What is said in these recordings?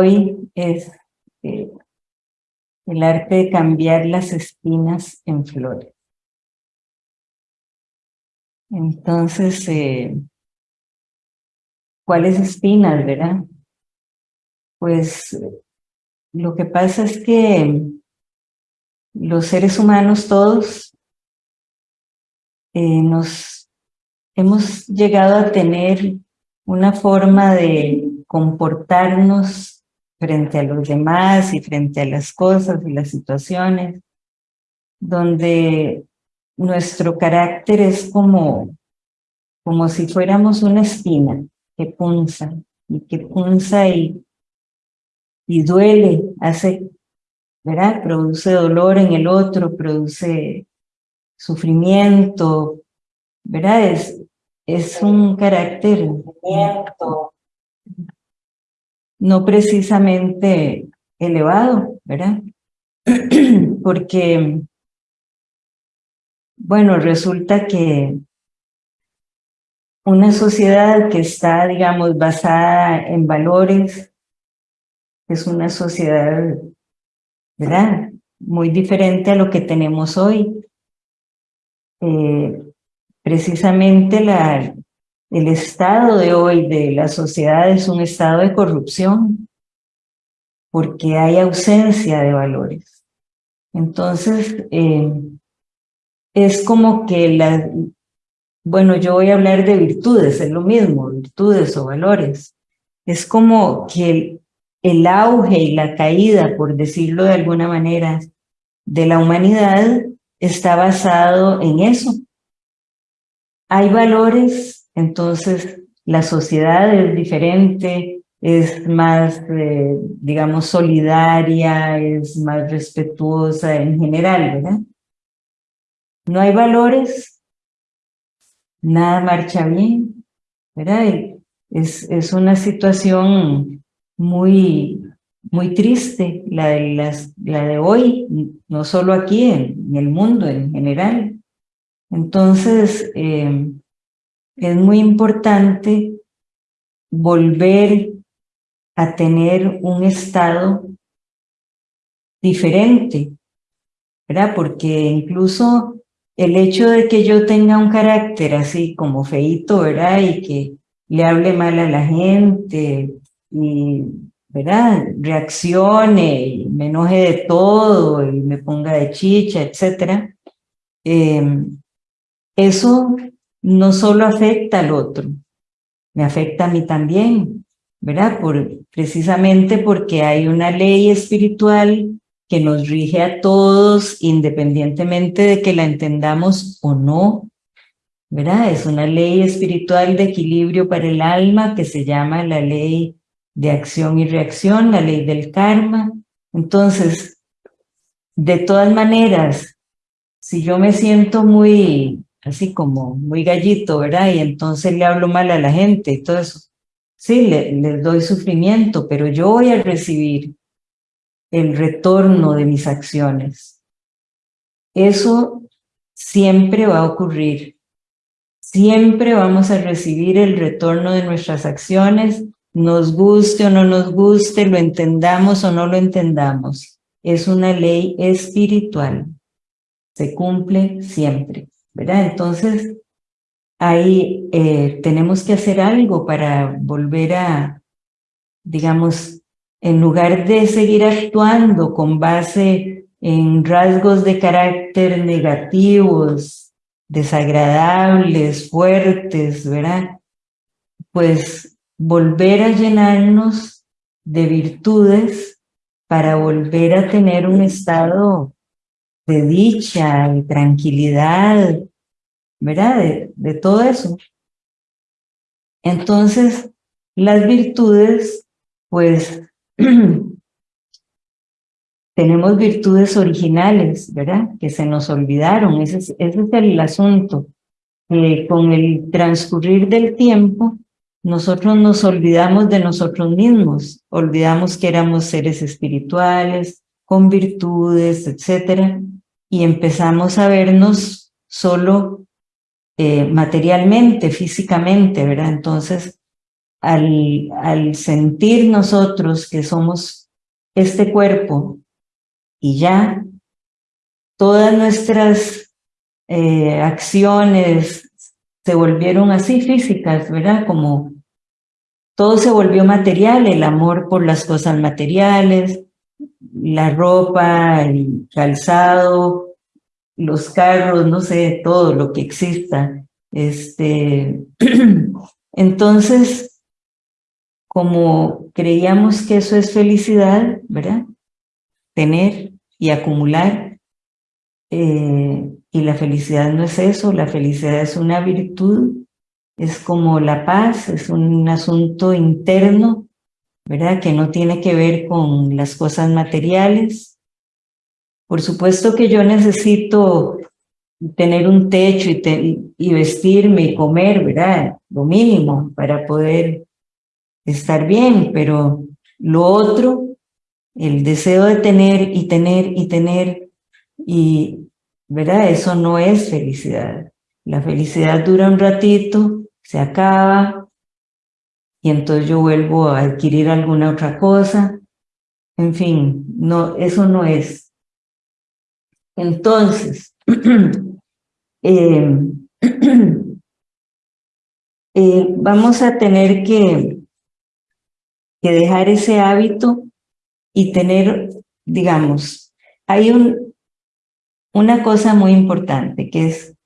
hoy es eh, el arte de cambiar las espinas en flores. Entonces, eh, ¿cuáles espinas, verdad? Pues lo que pasa es que los seres humanos todos eh, nos hemos llegado a tener una forma de comportarnos frente a los demás y frente a las cosas y las situaciones, donde nuestro carácter es como, como si fuéramos una espina que punza y que punza y, y duele, hace, ¿verdad? Produce dolor en el otro, produce sufrimiento, ¿verdad? Es, es un carácter no precisamente elevado, ¿verdad? Porque, bueno, resulta que una sociedad que está, digamos, basada en valores, es una sociedad, ¿verdad? Muy diferente a lo que tenemos hoy. Eh, precisamente la, el estado de hoy de la sociedad es un estado de corrupción porque hay ausencia de valores. Entonces, eh, es como que la... Bueno, yo voy a hablar de virtudes, es lo mismo, virtudes o valores. Es como que el, el auge y la caída, por decirlo de alguna manera, de la humanidad está basado en eso. Hay valores entonces, la sociedad es diferente, es más, eh, digamos, solidaria, es más respetuosa en general, ¿verdad? No hay valores, nada marcha bien, ¿verdad? Es, es una situación muy, muy triste la de, las, la de hoy, no solo aquí, en, el mundo en general. Entonces, eh, es muy importante volver a tener un estado diferente, ¿verdad? Porque incluso el hecho de que yo tenga un carácter así como feito, ¿verdad? Y que le hable mal a la gente y, ¿verdad? Reaccione y me enoje de todo y me ponga de chicha, etcétera. Eh, eso no solo afecta al otro, me afecta a mí también, ¿verdad? Por, precisamente porque hay una ley espiritual que nos rige a todos independientemente de que la entendamos o no, ¿verdad? Es una ley espiritual de equilibrio para el alma que se llama la ley de acción y reacción, la ley del karma. Entonces, de todas maneras, si yo me siento muy así como muy gallito, ¿verdad? Y entonces le hablo mal a la gente y todo eso. Sí, le, les doy sufrimiento, pero yo voy a recibir el retorno de mis acciones. Eso siempre va a ocurrir. Siempre vamos a recibir el retorno de nuestras acciones, nos guste o no nos guste, lo entendamos o no lo entendamos. Es una ley espiritual. Se cumple siempre. ¿Verdad? Entonces, ahí eh, tenemos que hacer algo para volver a, digamos, en lugar de seguir actuando con base en rasgos de carácter negativos, desagradables, fuertes, ¿verdad? Pues volver a llenarnos de virtudes para volver a tener un estado de dicha, de tranquilidad, ¿verdad? De, todo eso. Entonces, las virtudes, pues, tenemos virtudes originales, ¿verdad? Que se nos olvidaron, ese es, el asunto. con el transcurrir del tiempo, nosotros nos olvidamos de nosotros mismos, olvidamos que éramos seres espirituales, con virtudes, etcétera, y empezamos a vernos solo eh, materialmente, físicamente, ¿verdad? Entonces, al, sentir nosotros que somos este cuerpo y ya, todas nuestras eh, acciones se volvieron así físicas, ¿verdad? Como todo se volvió material, el amor por las cosas materiales, la ropa, el calzado, los carros, no sé, todo lo que exista. Este, entonces, como creíamos que eso es felicidad, ¿verdad? Tener y acumular, eh, y la felicidad no es eso, la felicidad es una virtud, es como la paz, es un asunto interno, ¿verdad? Que no tiene que ver con las cosas materiales. Por supuesto que yo necesito tener un techo y, y vestirme y comer, ¿verdad? Lo mínimo para poder estar bien, pero lo otro, el deseo de tener y tener y tener, y, ¿verdad? Eso no es felicidad. La felicidad dura un ratito, se acaba, y entonces yo vuelvo a adquirir alguna otra cosa. En fin, no, eso no es. Entonces, eh, eh, vamos a tener que que dejar ese hábito y tener, digamos, hay un, una cosa muy importante que es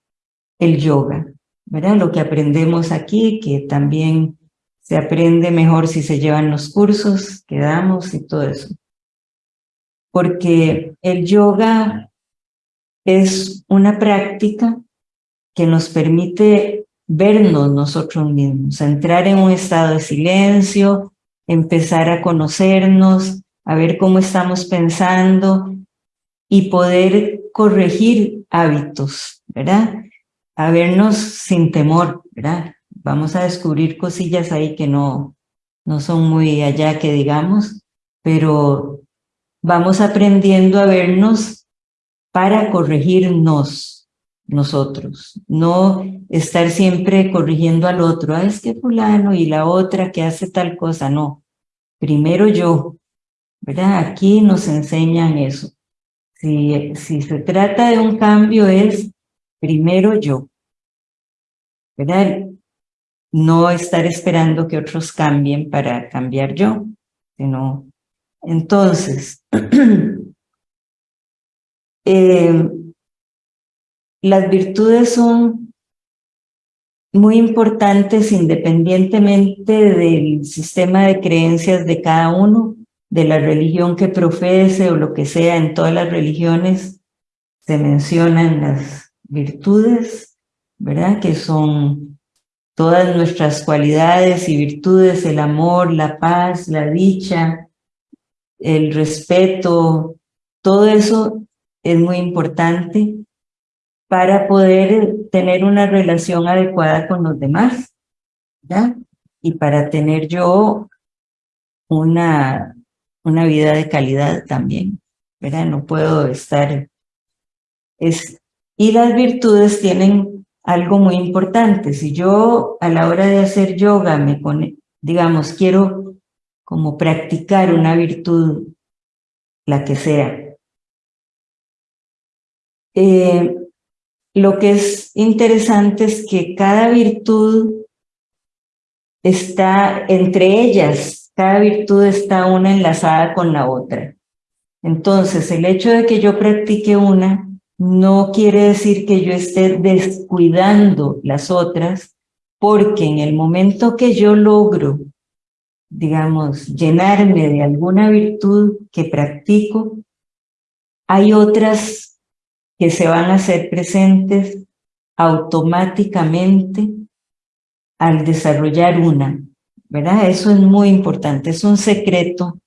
el yoga, ¿verdad? Lo que aprendemos aquí, que también se aprende mejor si se llevan los cursos que damos y todo eso. Porque el yoga es una práctica que nos permite vernos nosotros mismos, entrar en un estado de silencio, empezar a conocernos, a ver cómo estamos pensando y poder corregir hábitos, ¿verdad? A vernos sin temor, ¿verdad? Vamos a descubrir cosillas ahí que no, no son muy allá que digamos, pero vamos aprendiendo a vernos para corregirnos nosotros, no estar siempre corrigiendo al otro, ah, es que fulano y la otra que hace tal cosa, no. Primero yo, ¿verdad? Aquí nos enseñan eso. Si, si se trata de un cambio es primero yo, ¿verdad? No estar esperando que otros cambien para cambiar yo, sino... Entonces, eh, las virtudes son muy importantes independientemente del sistema de creencias de cada uno, de la religión que profese o lo que sea, en todas las religiones se mencionan las virtudes, ¿verdad? Que son todas nuestras cualidades y virtudes, el amor, la paz, la dicha, el respeto, todo eso es muy importante para poder tener una relación adecuada con los demás, ¿ya? Y para tener yo una, una vida de calidad también, ¿verdad? No puedo estar... Es, y las virtudes tienen algo muy importante. Si yo a la hora de hacer yoga me pone, digamos, quiero como practicar una virtud, la que sea, eh, lo que es interesante es que cada virtud está entre ellas, cada virtud está una enlazada con la otra. Entonces, el hecho de que yo practique una no quiere decir que yo esté descuidando las otras, porque en el momento que yo logro, digamos, llenarme de alguna virtud que practico, hay otras que se van a hacer presentes automáticamente al desarrollar una, ¿verdad? Eso es muy importante, es un secreto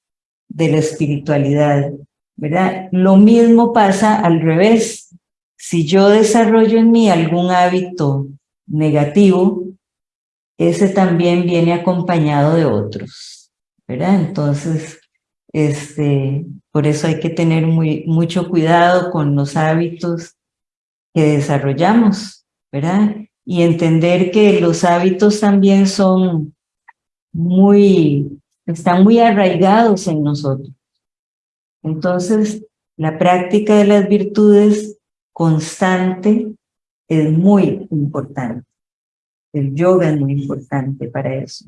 de la espiritualidad, ¿verdad? Lo mismo pasa al revés. Si yo desarrollo en mí algún hábito negativo, ese también viene acompañado de otros, ¿verdad? Entonces, este, por eso hay que tener muy, mucho cuidado con los hábitos que desarrollamos, ¿verdad? Y entender que los hábitos también son muy, están muy arraigados en nosotros. Entonces, la práctica de las virtudes constante es muy importante. El yoga es muy importante para eso.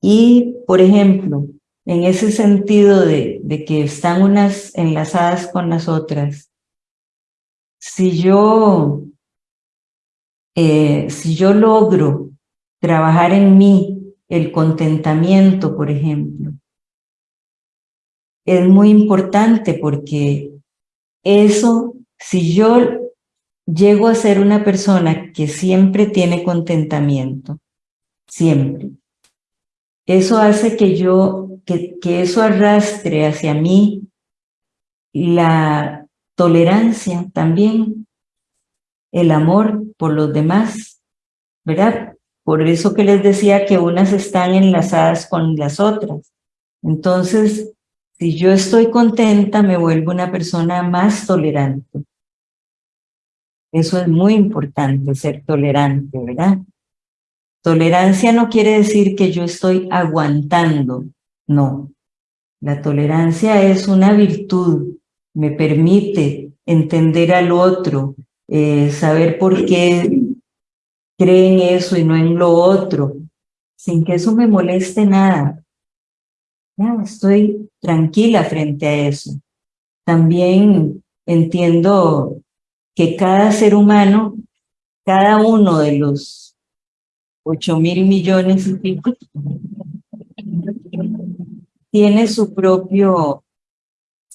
Y, por ejemplo, en ese sentido de, que están unas enlazadas con las otras, si yo, eh, si yo logro trabajar en mí el contentamiento, por ejemplo, es muy importante porque eso, si yo llego a ser una persona que siempre tiene contentamiento, siempre, eso hace que yo, que, que eso arrastre hacia mí la tolerancia también, el amor por los demás, ¿verdad? Por eso que les decía que unas están enlazadas con las otras. Entonces, si yo estoy contenta, me vuelvo una persona más tolerante. Eso es muy importante, ser tolerante, ¿verdad? Tolerancia no quiere decir que yo estoy aguantando, no. La tolerancia es una virtud, me permite entender al otro, eh, saber por qué cree en eso y no en lo otro, sin que eso me moleste nada. Estoy tranquila frente a eso. También entiendo que cada ser humano, cada uno de los ocho mil millones y pico, tiene su propio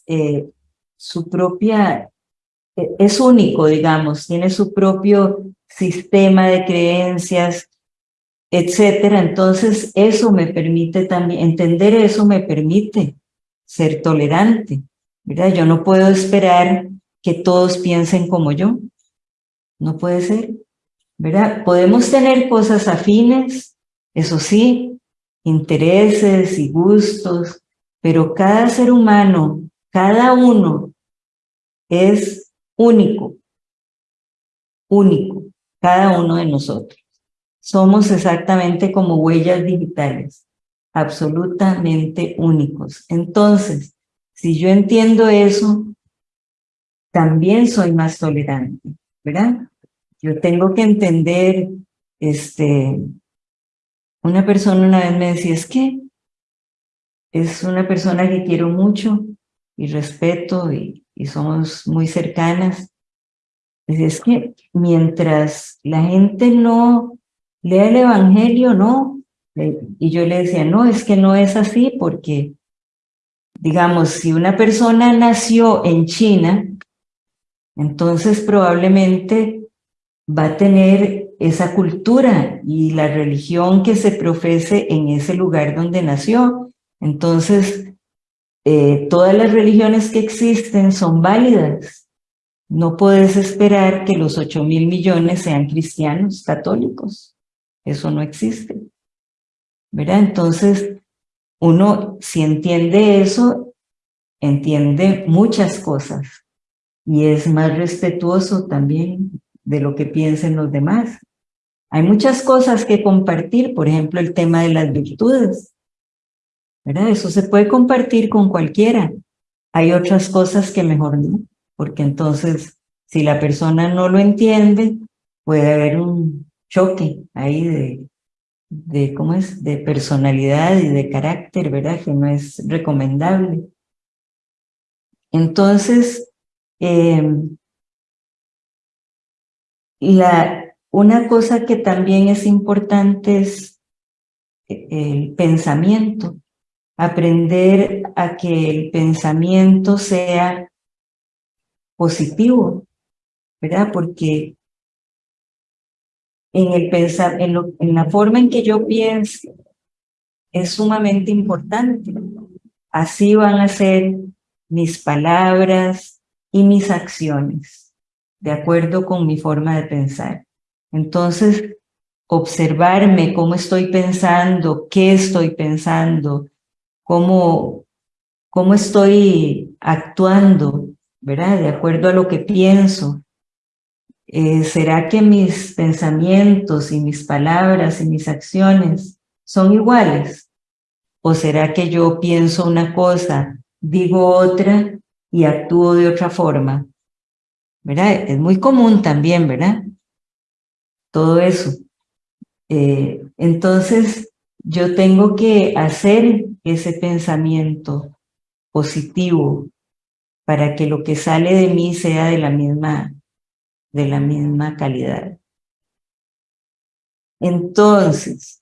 eh, su propia, e, es único, digamos, tiene su propio sistema de creencias, etcétera. Entonces, eso me permite también, entender eso me permite ser tolerante, ¿verdad? Yo no puedo esperar que todos piensen como yo. No puede ser, ¿verdad? Podemos tener cosas afines, eso sí, intereses y gustos, pero cada ser humano cada uno es único, único, cada uno de nosotros. Somos exactamente como huellas digitales, absolutamente únicos. Entonces, si yo entiendo eso, también soy más tolerante, ¿verdad? Yo tengo que entender, este, una persona una vez me decía, es que es una persona que quiero mucho, y respeto y, somos muy cercanas. Es que mientras la gente no lea el evangelio, no. Y yo le decía, no, es que no es así porque, digamos, si una persona nació en China, entonces probablemente va a tener esa cultura y la religión que se profese en ese lugar donde nació. Entonces, eh, todas las religiones que existen son válidas. No puedes esperar que los 8 mil millones sean cristianos, católicos. Eso no existe. ¿Verdad? Entonces, uno, si entiende eso, entiende muchas cosas y es más respetuoso también de lo que piensen los demás. Hay muchas cosas que compartir, por ejemplo, el tema de las virtudes. Eso se puede compartir con cualquiera. Hay otras cosas que mejor no, porque entonces si la persona no lo entiende, puede haber un choque ahí de, de ¿cómo es? De personalidad y de carácter, ¿verdad? Que no es recomendable. Entonces, em, la, una cosa que también es importante es eh, el pensamiento aprender a que el pensamiento sea positivo, ¿verdad? Porque en, el pensar, en, en la forma en que yo pienso es sumamente importante. Así van a ser mis palabras y mis acciones, de acuerdo con mi forma de pensar. Entonces, observarme cómo estoy pensando, qué estoy pensando, cómo, cómo estoy actuando, ¿verdad? De acuerdo a lo que pienso. Eh, ¿Será que mis pensamientos y mis palabras y mis acciones son iguales? ¿O será que yo pienso una cosa, digo otra y actúo de otra forma? ¿Verdad? Es muy común también, ¿verdad? Todo eso. Eh, entonces, yo tengo que hacer ese pensamiento positivo para que lo que sale de mí sea de la misma, de la misma calidad. Entonces,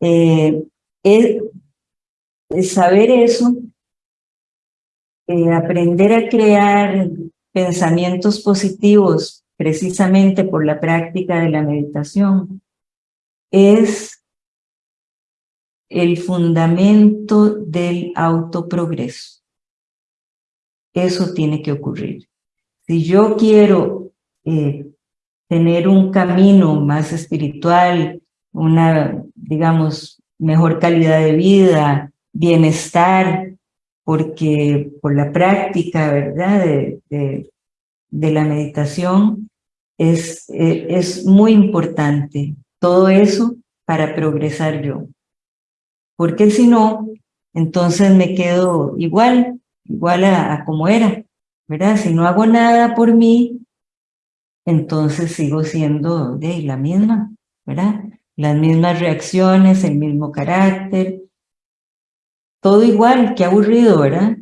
eh, saber eso, eh, aprender a crear pensamientos positivos precisamente por la práctica de la meditación, es el fundamento del autoprogreso. Eso tiene que ocurrir. Si yo quiero eh, tener un camino más espiritual, una, digamos, mejor calidad de vida, bienestar, porque por la práctica, ¿verdad?, de, la meditación, es, eh, es muy importante todo eso para progresar yo. Porque si no, entonces me quedo igual, igual a, a como era, ¿verdad? Si no hago nada por mí, entonces sigo siendo de la misma, ¿verdad? Las mismas reacciones, el mismo carácter, todo igual, qué aburrido, ¿verdad?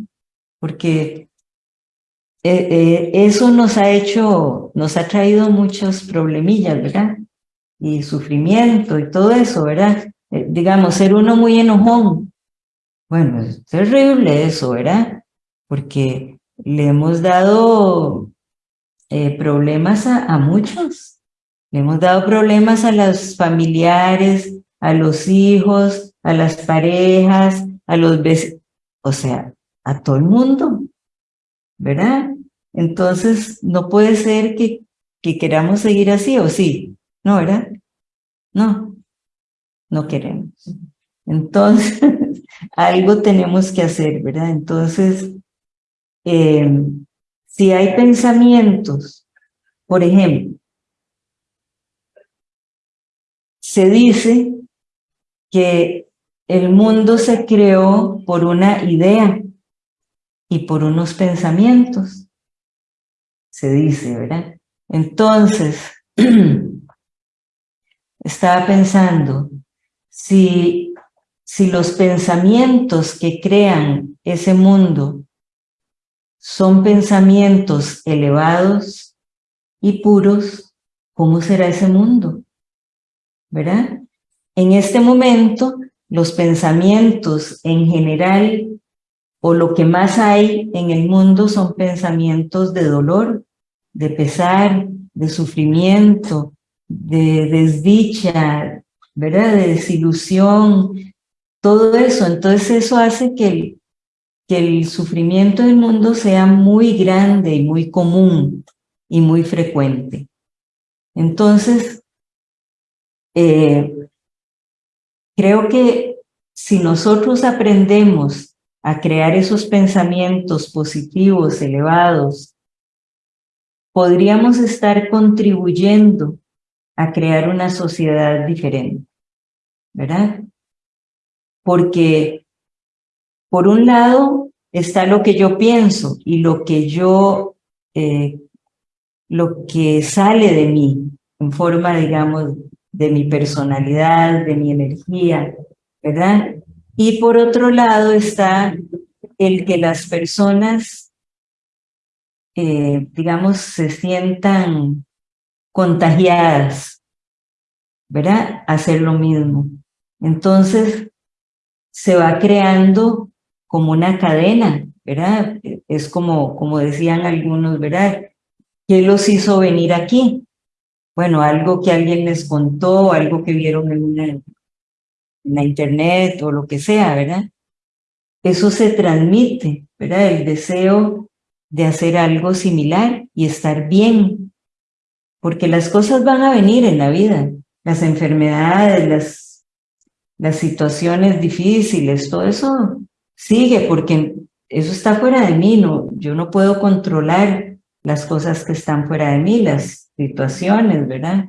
Porque eh, eh, eso nos ha hecho, nos ha traído muchos problemillas, ¿verdad? Y sufrimiento y todo eso, ¿verdad? Eh, digamos, ser uno muy enojón. Bueno, es terrible eso, ¿verdad? Porque le hemos dado eh, problemas a, muchos. Le hemos dado problemas a los familiares, a los hijos, a las parejas, a los vecinos, o sea, a todo el mundo, ¿verdad? Entonces, no puede ser que, que queramos seguir así, ¿o sí? ¿No, verdad? No, no queremos. Entonces, algo tenemos que hacer, ¿verdad? Entonces, eh, si hay pensamientos, por ejemplo, se dice que el mundo se creó por una idea y por unos pensamientos. Se dice, ¿verdad? Entonces, estaba pensando, si, si los pensamientos que crean ese mundo son pensamientos elevados y puros, ¿cómo será ese mundo? ¿Verdad? En este momento, los pensamientos en general o lo que más hay en el mundo son pensamientos de dolor, de pesar, de sufrimiento, de desdicha, ¿verdad? De desilusión, todo eso. Entonces eso hace que que el sufrimiento del mundo sea muy grande y muy común y muy frecuente. Entonces, eh, creo que si nosotros aprendemos a crear esos pensamientos positivos, elevados, podríamos estar contribuyendo a crear una sociedad diferente, ¿verdad? Porque por un lado está lo que yo pienso y lo que yo, eh, lo que sale de mí en forma, digamos, de mi personalidad, de mi energía, ¿verdad? Y por otro lado está el que las personas, eh, digamos, se sientan contagiadas, ¿verdad? Hacer lo mismo. Entonces, se va creando como una cadena, ¿verdad? Es como, como decían algunos, ¿verdad? ¿Qué los hizo venir aquí? Bueno, algo que alguien les contó, algo que vieron en, una, en la internet o lo que sea, ¿verdad? Eso se transmite, ¿verdad? El deseo de hacer algo similar y estar bien. Porque las cosas van a venir en la vida. Las enfermedades, las, las situaciones difíciles, todo eso sigue porque eso está fuera de mí, no, yo no puedo controlar las cosas que están fuera de mí, las situaciones, ¿verdad?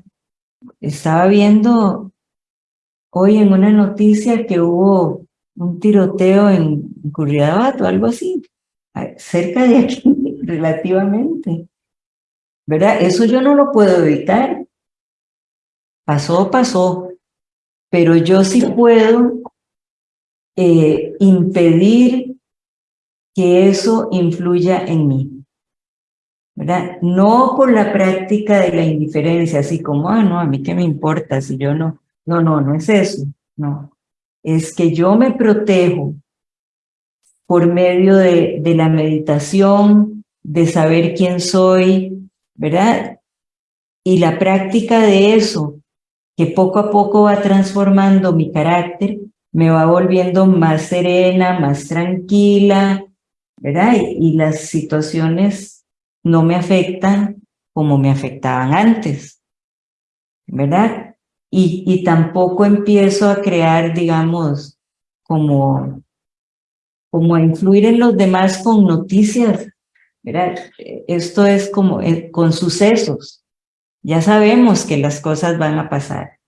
Estaba viendo hoy en una noticia que hubo un tiroteo en Curridabat o algo así, cerca de aquí relativamente. ¿Verdad? Eso yo no lo puedo evitar. Pasó, pasó. Pero yo sí puedo eh, impedir que eso influya en mí. ¿verdad? No por la práctica de la indiferencia, así como, ah, no, a mí qué me importa si yo no, no, no, no es eso, no. Es que yo me protejo por medio de, de la meditación, de saber quién soy, ¿verdad? Y la práctica de eso, que poco a poco va transformando mi carácter, me va volviendo más serena, más tranquila, ¿verdad? Y, las situaciones no me afectan como me afectaban antes, ¿verdad? Y, y tampoco empiezo a crear, digamos, como, como a influir en los demás con noticias, ¿verdad? Esto es como eh, con sucesos. Ya sabemos que las cosas van a pasar,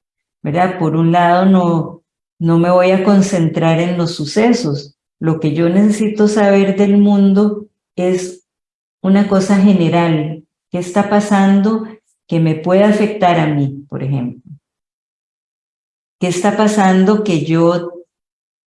¿verdad? Por un lado, no, no me voy a concentrar en los sucesos. Lo que yo necesito saber del mundo es una cosa general. ¿Qué está pasando que me puede afectar a mí, por ejemplo? ¿Qué está pasando que yo,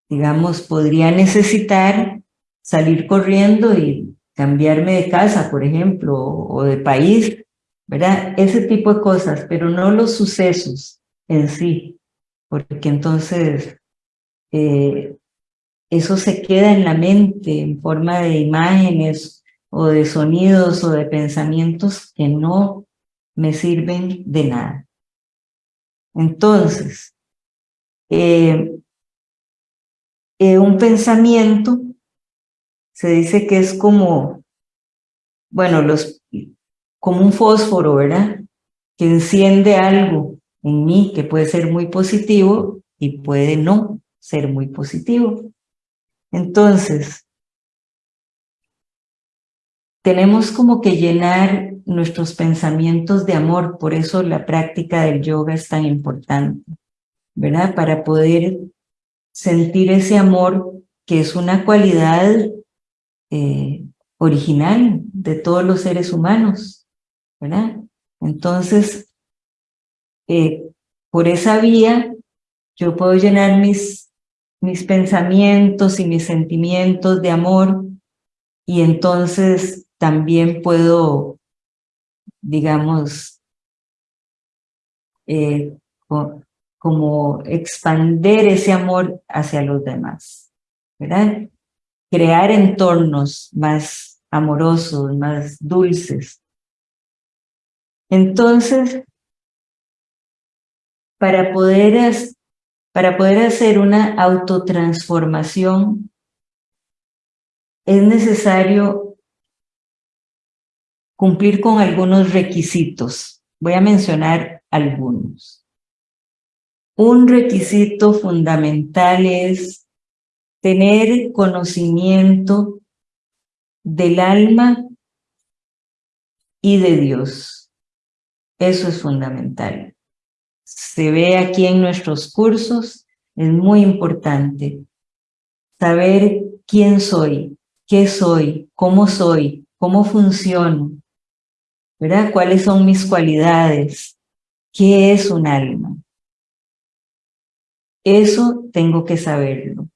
digamos, podría necesitar salir corriendo y cambiarme de casa, por ejemplo, o de país, ¿verdad? Ese tipo de cosas, pero no los sucesos en sí porque entonces eh, eso se queda en la mente en forma de imágenes o de sonidos o de pensamientos que no me sirven de nada. Entonces, eh, eh, un pensamiento se dice que es como, bueno, los, como un fósforo, ¿verdad? Que enciende algo en mí que puede ser muy positivo y puede no ser muy positivo. Entonces, tenemos como que llenar nuestros pensamientos de amor, por eso la práctica del yoga es tan importante, ¿verdad? Para poder sentir ese amor que es una cualidad eh, original de todos los seres humanos, ¿verdad? Entonces, eh, por esa vía yo puedo llenar mis, mis pensamientos y mis sentimientos de amor y entonces también puedo, digamos, eh, como expander ese amor hacia los demás, ¿verdad? Crear entornos más amorosos, más dulces. Entonces, para poder, hacer una autotransformación es necesario cumplir con algunos requisitos. Voy a mencionar algunos. Un requisito fundamental es tener conocimiento del alma y de Dios. Eso es fundamental se ve aquí en nuestros cursos, es muy importante saber quién soy, qué soy, cómo soy, cómo funciono, ¿verdad? ¿Cuáles son mis cualidades? ¿Qué es un alma? Eso tengo que saberlo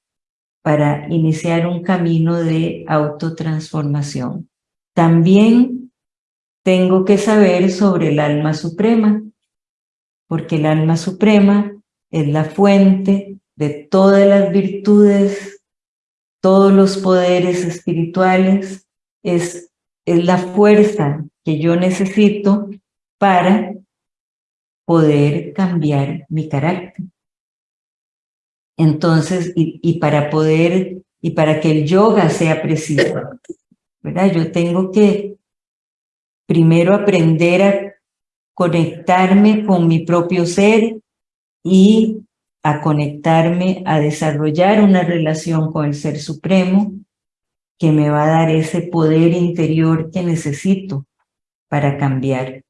para iniciar un camino de autotransformación. También tengo que saber sobre el alma suprema, porque el alma suprema es la fuente de todas las virtudes, todos los poderes espirituales, es, es la fuerza que yo necesito para poder cambiar mi carácter. Entonces, y, y, para poder, y para que el yoga sea preciso, ¿verdad? Yo tengo que primero aprender a conectarme con mi propio ser y a conectarme, a desarrollar una relación con el Ser Supremo que me va a dar ese poder interior que necesito para cambiar.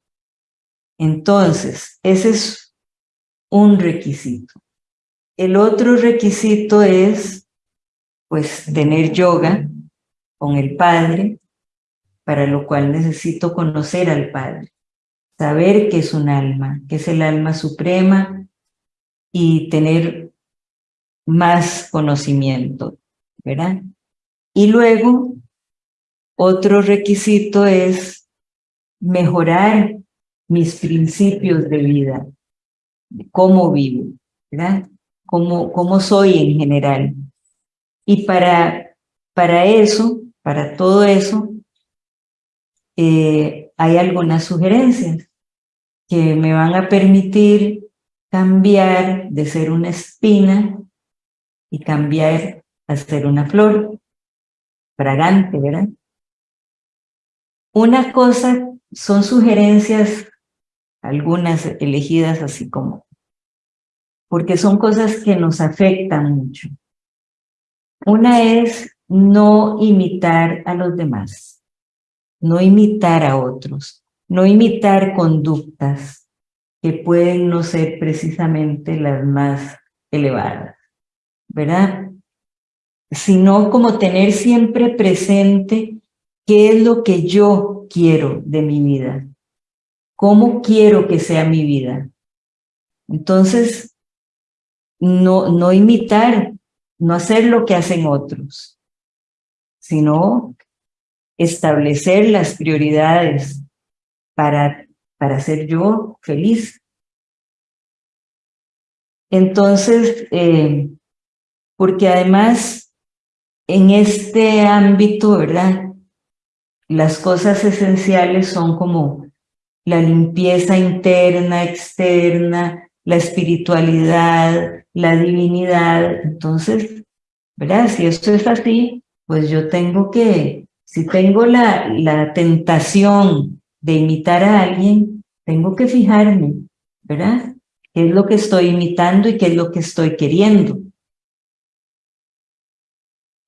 Entonces, ese es un requisito. el otro requisito es, pues, tener yoga con el Padre, para lo cual necesito conocer al Padre, saber que es un alma, que es el alma suprema y tener más conocimiento, ¿verdad? Y luego, otro requisito es mejorar mis principios de vida, cómo vivo, ¿verdad? Cómo, cómo soy en general. Y para, para eso, para todo eso, eh, hay algunas sugerencias que me van a permitir cambiar de ser una espina y cambiar a ser una flor fragante, ¿verdad? Una cosa son sugerencias, algunas elegidas así como, porque son cosas que nos afectan mucho. Una es no imitar a los demás, no imitar a otros, no imitar conductas que pueden no ser precisamente las más elevadas. ¿verdad? Sino como tener siempre presente qué es lo que yo quiero de mi vida, cómo quiero que sea mi vida. Entonces, no, no imitar, no hacer lo que hacen otros, sino establecer las prioridades para, para ser yo feliz. Entonces, eh, porque además en este ámbito, ¿verdad? Las cosas esenciales son como la limpieza interna, externa, la espiritualidad, la divinidad. Entonces, ¿verdad? Si esto es así, pues yo tengo que, si tengo la, la tentación de imitar a alguien, tengo que fijarme, ¿verdad? ¿Qué es lo que estoy imitando y qué es lo que estoy queriendo?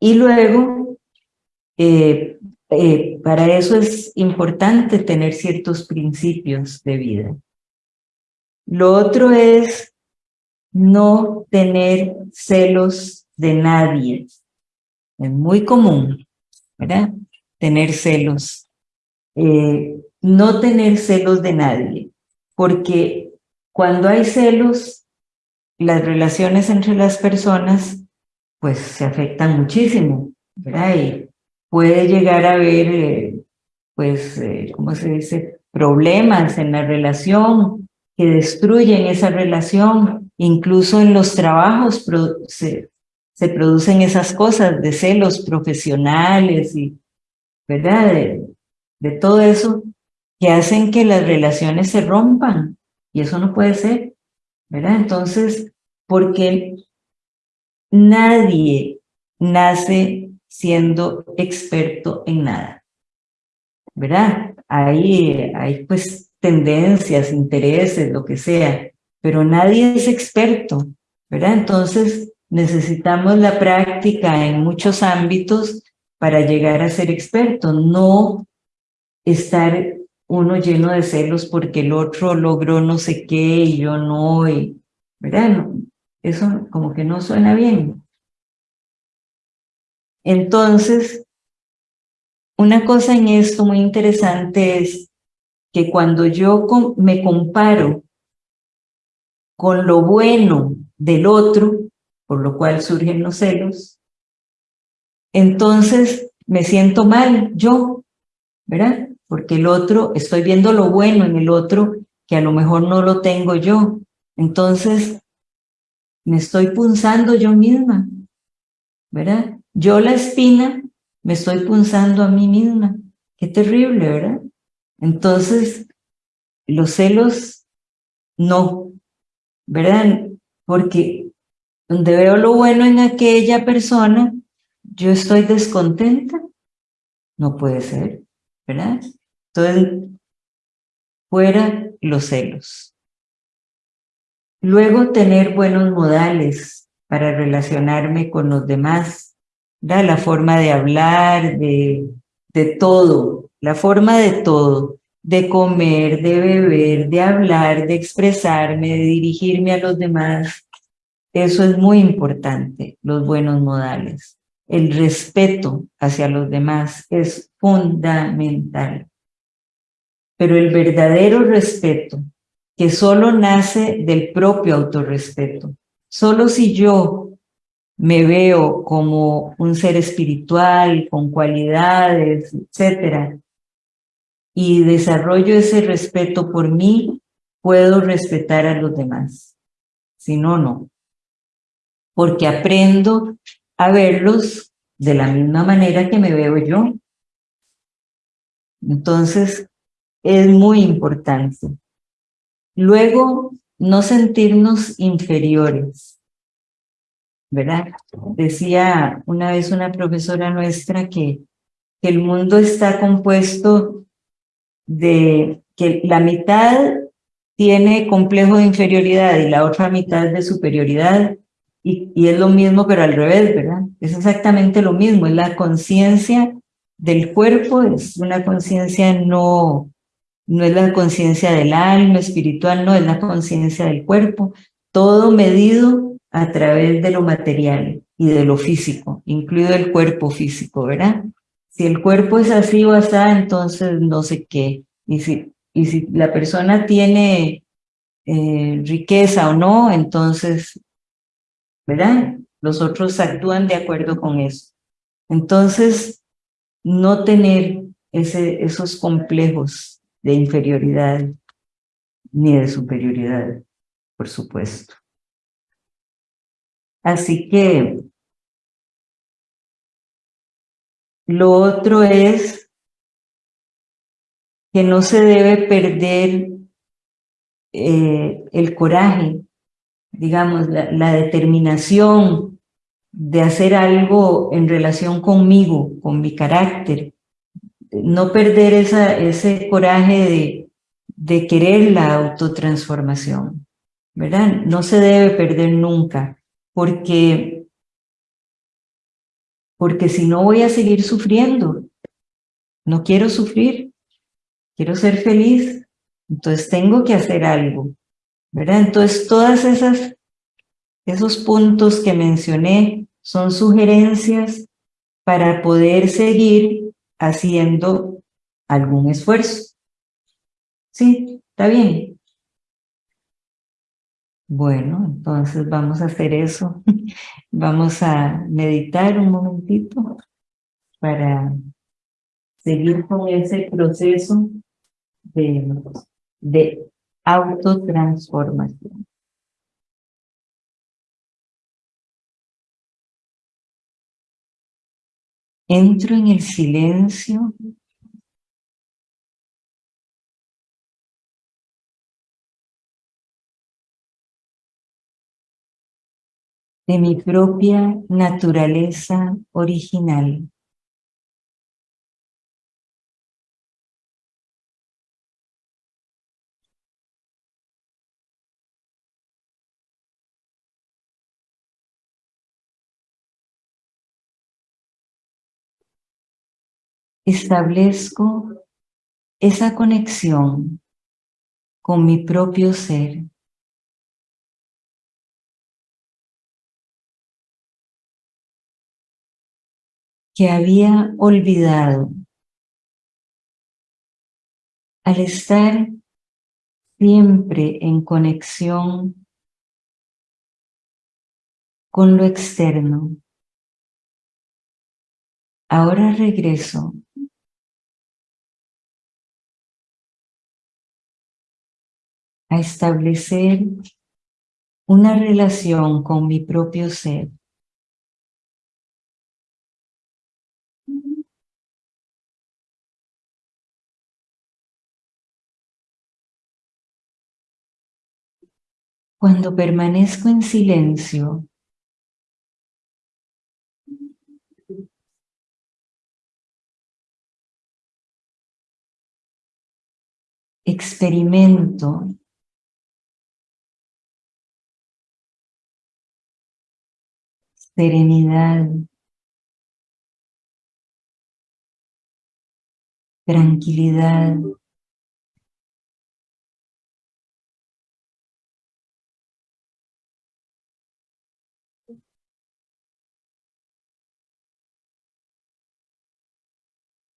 Y luego, eh, eh, para eso es importante tener ciertos principios de vida. Lo otro es no tener celos de nadie. Es muy común, ¿verdad? Tener celos. Eh, no tener celos de nadie, porque cuando hay celos, las relaciones entre las personas pues se afectan muchísimo, ¿verdad? Y puede llegar a haber, eh, pues, eh, ¿cómo se dice? Problemas en la relación que destruyen esa relación. Incluso en los trabajos se, se producen esas cosas de celos profesionales y, ¿verdad? De, de todo eso que hacen que las relaciones se rompan. Y eso no puede ser, ¿verdad? Entonces, porque Nadie nace siendo experto en nada, ¿verdad? Hay, pues tendencias, intereses, lo que sea, pero nadie es experto, ¿verdad? Entonces necesitamos la práctica en muchos ámbitos para llegar a ser experto, no estar uno lleno de celos porque el otro logró no sé qué y yo no, y, ¿verdad? Eso como que no suena bien. Entonces, una cosa en esto muy interesante es que cuando yo me comparo con lo bueno del otro, por lo cual surgen los celos, entonces me siento mal yo, ¿verdad? Porque el otro, estoy viendo lo bueno en el otro que a lo mejor no lo tengo yo. Entonces, me estoy punzando yo misma, ¿verdad? Yo la espina me estoy punzando a mí misma. Qué terrible, ¿verdad? Entonces, los celos, no, ¿verdad? Porque donde veo lo bueno en aquella persona, yo estoy descontenta. No puede ser, ¿verdad? Entonces, fuera los celos. Luego tener buenos modales para relacionarme con los demás, la forma de hablar, de, de todo, la forma de todo, de comer, de beber, de hablar, de expresarme, de dirigirme a los demás. Eso es muy importante, los buenos modales. El respeto hacia los demás es fundamental. Pero el verdadero respeto, que solo nace del propio autorrespeto, solo si yo me veo como un ser espiritual, con cualidades, etcétera, y desarrollo ese respeto por mí, puedo respetar a los demás. Si no, no porque aprendo a verlos de la misma manera que me veo yo. Entonces, es muy importante. Luego, no sentirnos inferiores, ¿verdad? Decía una vez una profesora nuestra que, que el mundo está compuesto de que la mitad tiene complejo de inferioridad y la otra mitad de superioridad y, es lo mismo, pero al revés, ¿verdad? Es exactamente lo mismo, es la conciencia del cuerpo, es una conciencia no, no es la conciencia del alma espiritual, no, es la conciencia del cuerpo, todo medido a través de lo material y de lo físico, incluido el cuerpo físico, ¿verdad? Si el cuerpo es así o así, entonces no sé qué. Y si, y si la persona tiene eh, riqueza o no, entonces ¿verdad? Los otros actúan de acuerdo con eso. Entonces, no tener ese, esos complejos de inferioridad ni de superioridad, por supuesto. Así que lo otro es que no se debe perder eh, el coraje digamos, la, determinación de hacer algo en relación conmigo, con mi carácter, no perder ese coraje de, de querer la autotransformación, ¿verdad? No se debe perder nunca, porque, porque si no voy a seguir sufriendo, no quiero sufrir, quiero ser feliz, entonces tengo que hacer algo. ¿verdad? Entonces, todas esas, esos puntos que mencioné son sugerencias para poder seguir haciendo algún esfuerzo. ¿Sí? ¿Está bien? Bueno, entonces vamos a hacer eso. Vamos a meditar un momentito para seguir con ese proceso de, de autotransformación. Entro en el silencio de mi propia naturaleza original. Establezco esa conexión con mi propio ser. que había olvidado al estar siempre en conexión con lo externo. Ahora regreso a establecer una relación con mi propio ser. Cuando permanezco en silencio, experimento serenidad, tranquilidad,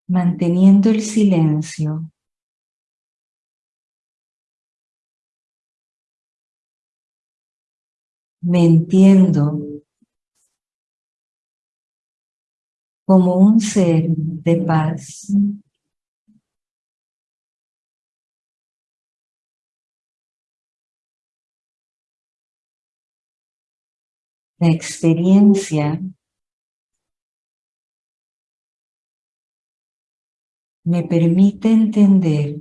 manteniendo el silencio. Me entiendo como un ser de paz. La experiencia me permite entender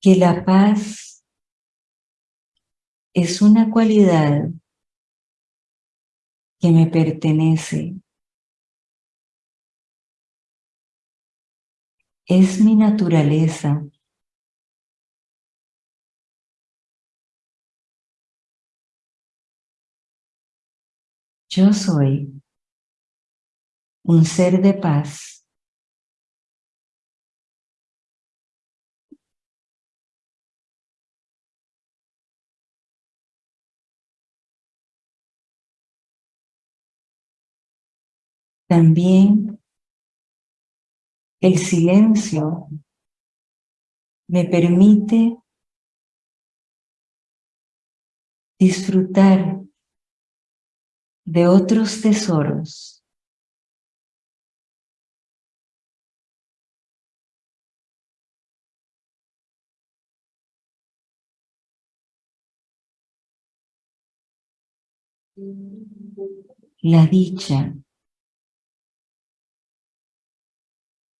que la paz es una cualidad que me pertenece. Es mi naturaleza. Yo soy un ser de paz. También el silencio me permite disfrutar de otros tesoros. La dicha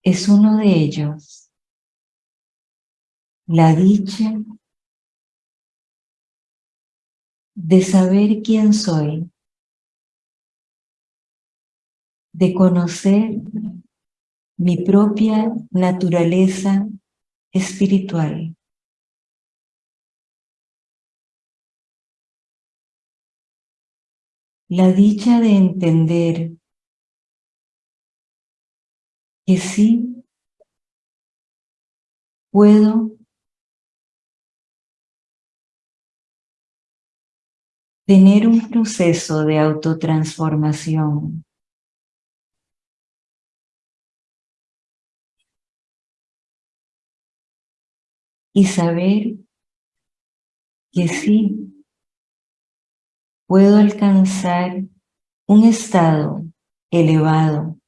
es uno de ellos. La dicha de saber quién soy, de conocer mi propia naturaleza espiritual. La dicha de entender que sí puedo tener un proceso de autotransformación. Y saber que sí puedo alcanzar un estado elevado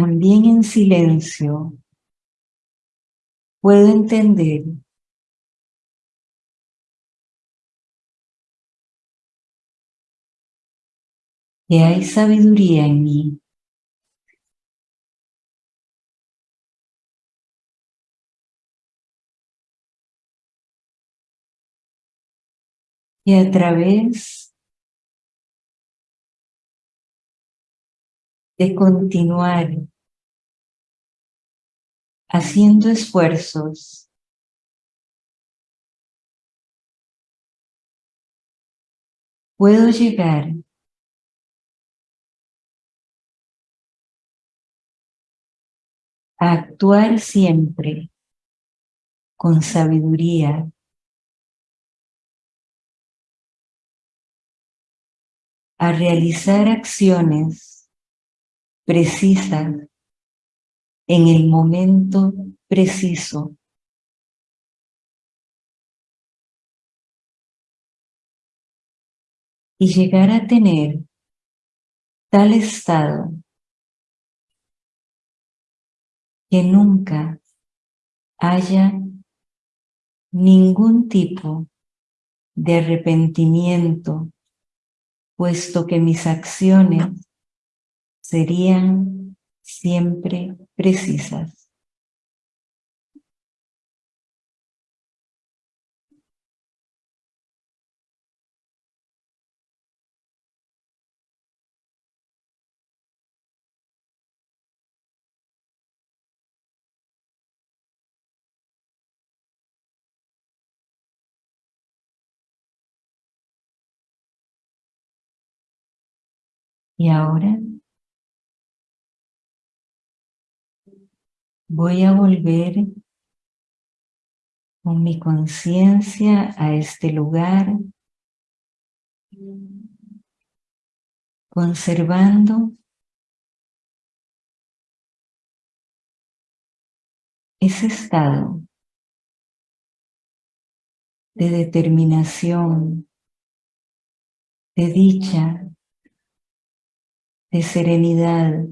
también en silencio, puedo entender que hay sabiduría en mí. Y a través de continuar haciendo esfuerzos. Puedo llegar a actuar siempre con sabiduría. A realizar acciones precisa en el momento preciso. Y llegar a tener tal estado que nunca haya ningún tipo de arrepentimiento, puesto que mis acciones serían siempre precisas. Y ahora voy a volver con mi conciencia a este lugar, conservando ese estado de determinación, de dicha, de serenidad,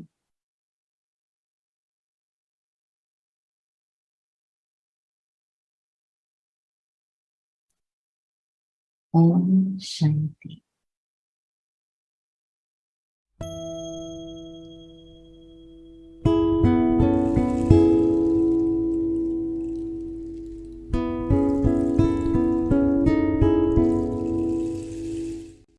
Om Shanti.